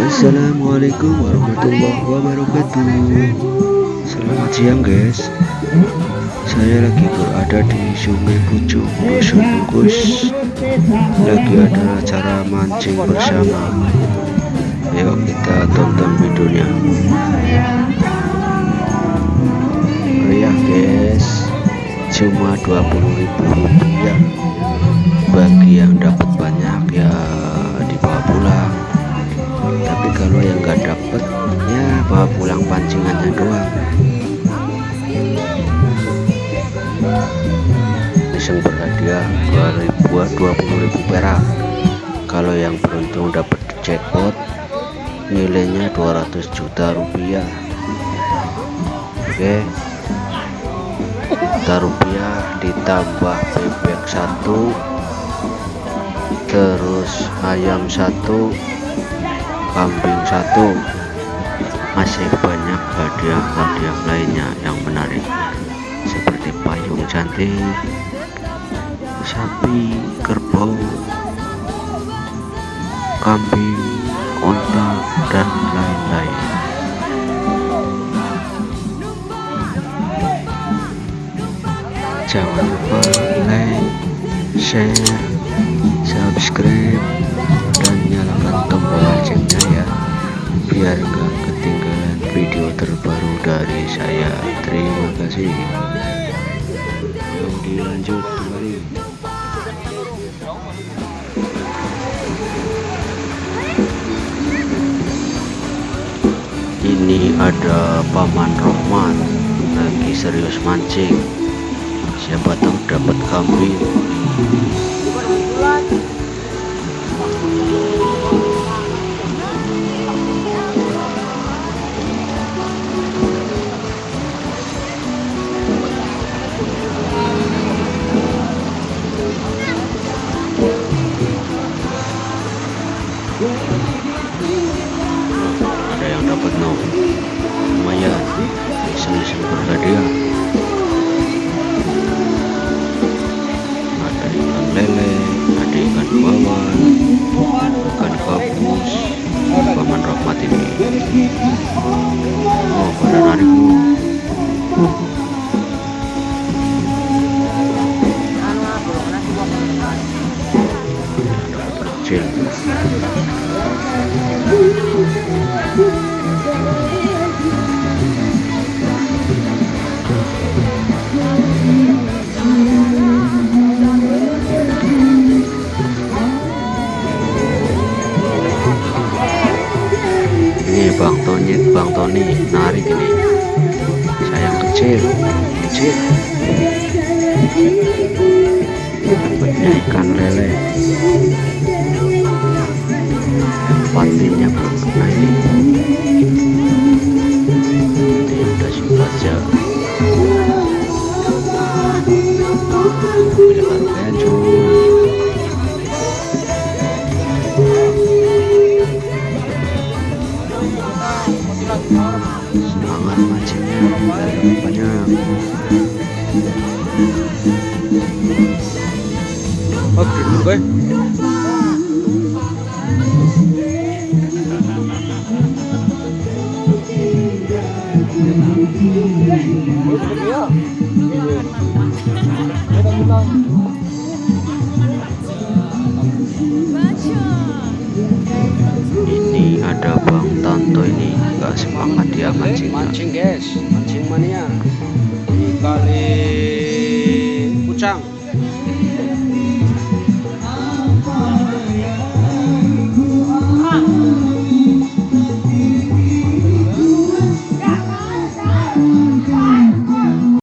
Assalamualaikum warahmatullahi wabarakatuh. Selamat siang guys. Saya lagi berada di sungai Pucung Dusun Bungkus Lagi ada acara mancing bersama. Yuk kita tonton videonya. Meriah guys. Cuma 20.000 rupiah bawa pulang pancingannya doang. Iseng berhadiah 20.000 perak. Kalau yang beruntung dapat jackpot nilainya 200 juta rupiah. Oke. Juta rupiah ditambah bebek satu terus ayam satu kambing satu masih banyak hadiah-hadiah lainnya yang menarik. Seperti payung cantik sapi kerbau kambing onta dan lain-lain. Jangan lupa like share subscribe dan nyalakan tombol loncengnya ya biar gak dari saya. Terima kasih. Yuk dilanjut kembali. Ini ada paman Rohman. Lagi serius mancing. Siapa tahu dapat kambing yang dapat no lumayan ini Bang Tony Bang Tony narik ini. Sayang kecil kecil. Ikan lele patinnya belum kena ini ini udah saja pilih harganya cuy semangat mancingnya dari banyak Oke, oke. Ini ada Bang Tanto ini. Nggak semangat dia mancingnya Mancing guys, mancing mania. Di kali